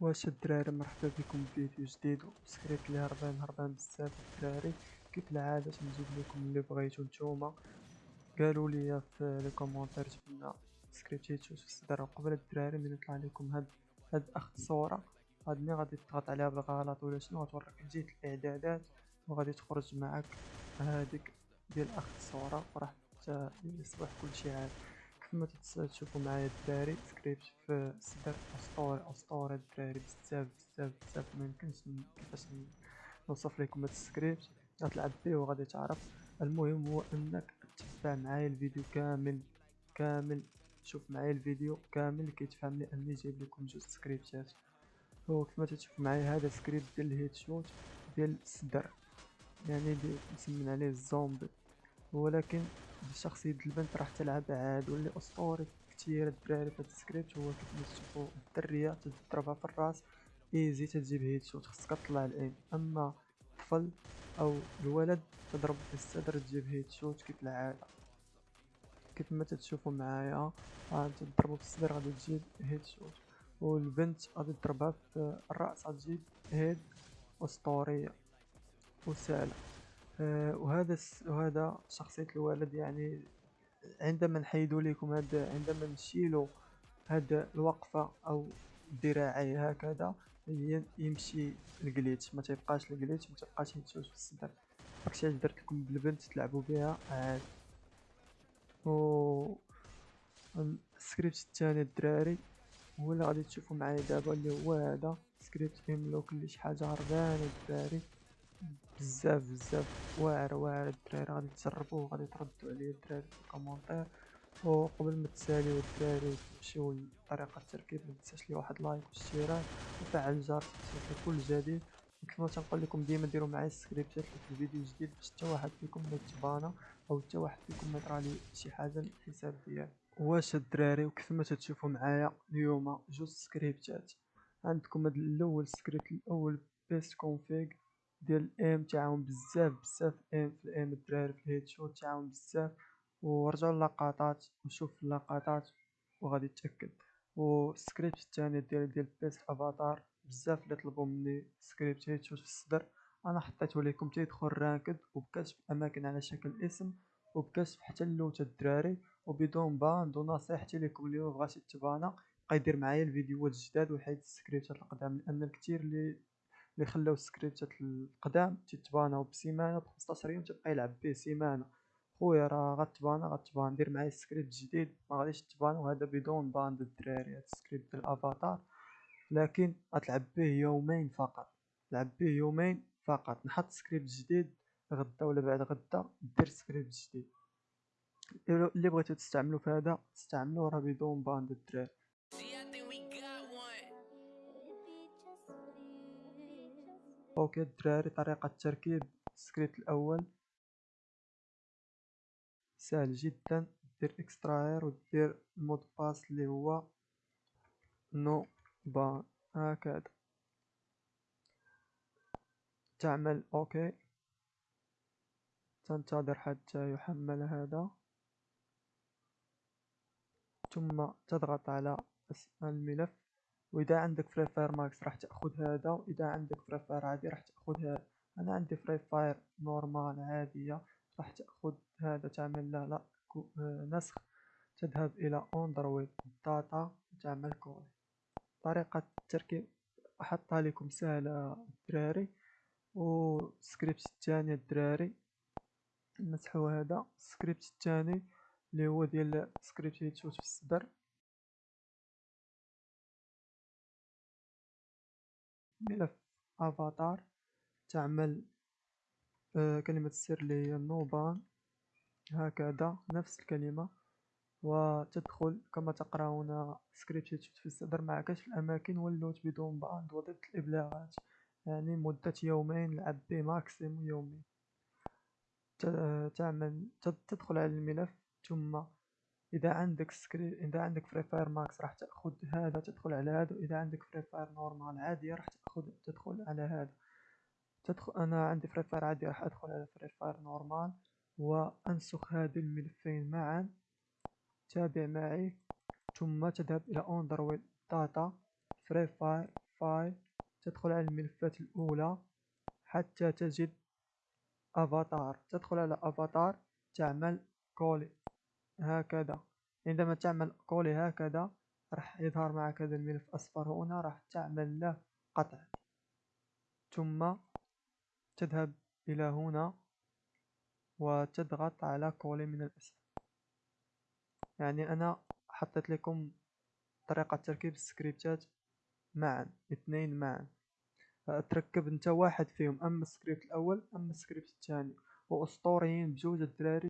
واش الدراري مرحبا بكم في فيديو جديد؟ وسكريبت اللي هربان هربان بزاف الدراري. كيف العادة تنجيب لكم اللي بغيتو نتوما؟ قالوا لي في لي كومونتير جبنا سكريبت في الصدر قبل الدراري من يطلع لكم هاد هاد أخت صورة. هاد ملي غادي تضغط عليها بالغلط ولا شنو غتوريك جهه الإعدادات وغادي تخرج معاك هاديك ديال أخت الصورة وراح يصبح كلشي عادي. كما تشوفوا معايا الدراري سكريبت في الصدر اسطوري اسطوري الدراري. بزاف بزاف بزاف. ميمكنش كيفاش نوصف لكم هاد السكريبت. غتلعب بيه وغادي تعرف. المهم هو أنك تتبع معايا الفيديو كامل كامل. شوف معايا الفيديو كامل كيتفهم لي أني جايب لكم جوج سكريبتات. هو كما تشوف معايا هذا سكريبت ديال الهيد شوت ديال الصدر يعني دي نسمن عليه الزومبي ولكن بشخصية البنت راح تلعب عاد واللي اسطوري كتير الدراري في هاد السكريبت هو كيف ما تشوفو الدرية تضربها في الراس. easy تجيب headshot خصك تطلع ال aim أما الطفل أو الولد تضرب في الصدر تجيب headshot كيف العادة كيف ما تتشوفوا معايا تضربو في الصدر غادي تجيب headshot والبنت غادي تضربها في الرأس غتجيب head أسطورية. وسهلة. آه، وهذا وهذا شخصية الولد يعني عندما نحيدو لكم هذا عندما نشيلو هاد الوقفة أو الذراعي هكذا يمشي ال glitch ما تيبقاش ال glitch ما تبقاش يتشوش في الصدر. داكشي علاش درت لكم بالبنت تلعبوا بها عاد. و السكريبت الثاني الدراري هو اللي غادي تشوفوا معايا دابا اللي هو هذا سكريبت فيه كل شي حاجة هربانة الدراري. بزاف بزاف. واعر واعر. الدراري غادي تجربوه غادي تردوا عليه الدراري في ال commentaire. وقبل ما تساليو الدراري وتمشيو لطريقة التركيب متنساش لي واحد like واشتراك وفعل الجرس باش كل جديد وكما تنقول لكم ديما ديروا معايا السكريبتات في الفيديو الجديد باش حتى واحد فيكم ما يتبانا أو حتى واحد فيكم ما يطرى لي شي حاجة للحساب ديالي واش الدراري وكيف ما تتشوفوا معايا اليوم جوج سكريبتات. عندكم هذا الأول سكريبت الأول best config ديال ال aim تعاون بزاف بزاف aim في ال aim الدراري في ال headshot تعاون بزاف. ورجعوا اللقطات وشوف اللقطات وغادي تاكد والسكريبت الثاني ديال ديال best avatar بزاف اللي طلبوا مني script headshot في الصدر. أنا حطيته لكم تيدخل ranked وبكشف أماكن على شكل اسم وبكشف حتى ال loot الدراري. وبدون banned ونصيحتي لكم اللي مبغاش يتبانا بقى يدير معايا الفيديوهات الجداد ويحيد السكريبتات القدام لأن الكثير اللي اللي خلاو السكريبتات القدام تيتباناو بسيمانة ب 15 يوم تبقى يلعب به سيمانة. خويا راه غتبانا غتبان دير معايا السكريبت جديد ما غاديش تبان وهذا بدون banned الدراري هذا السكريبت ديال الأفاتار. لكن غتلعب به يومين فقط لعب به يومين فقط. نحط سكريبت جديد غدا ولا بعد غدا دير سكريبت جديد. اللي بغيتو تستعملو في هذا استعملوه راه بدون banned الدراري. ok الدراري طريقة تركيب السكريبت الأول. سهل جدا. دير extraire ودير ال mot de passe اللي هو no ban هكذا. تعمل ok. تنتظر حتى يحمل هذا. ثم تضغط على الملف. وإذا عندك Free Fire Max راح تأخذ هذا وإذا عندك Free Fire عادي راح تأخذ هذا. أنا عندي Free Fire normal عاديه راح تأخذ هذا. تعمل له لا نسخ. تذهب إلى Android data تعمل coller طريقة التركيب أحطها لكم سهلة. الدراري والسكريبت الثاني الدراري نمسحو هذا. السكريبت الثاني اللي هو ديال سكريبت يتشوت في الصدر. ملف افاتار تعمل آه، كلمة السر اللي هي هكذا نفس الكلمة وتدخل كما تقرأون سكريبت في الصدر مع كشف الأماكن وال loot بدون banned وضد الإبلاغات. يعني مدة يومين لعب به maximum يومين تعمل تدخل على الملف ثم إذا عندك scri إذا عندك Free Fire Max راح تأخذ هذا تدخل على هذا وإذا عندك Free Fire normal عادية راح تاخذ تدخل على هذا. تدخل أنا عندي Free Fire عادي راح أدخل على Free Fire normal وأنسخ هذه الملفين معا. تابع معي. ثم تذهب إلى Android data Free Fire file تدخل على الملفات الأولى. حتى تجد افاتار تدخل على افاتار تعمل coller هكذا. عندما تعمل coller هكذا راح يظهر معك هذا الملف أصفر هنا راح تعمل له قطع. ثم تذهب إلى هنا وتضغط على coller من الأسفل. يعني أنا حطيت لكم طريقة تركيب السكريبتات معا اثنين معا. تركب أنت واحد فيهم أما السكريبت الأول أما السكريبت الثاني. وأسطوريين بجوج الدراري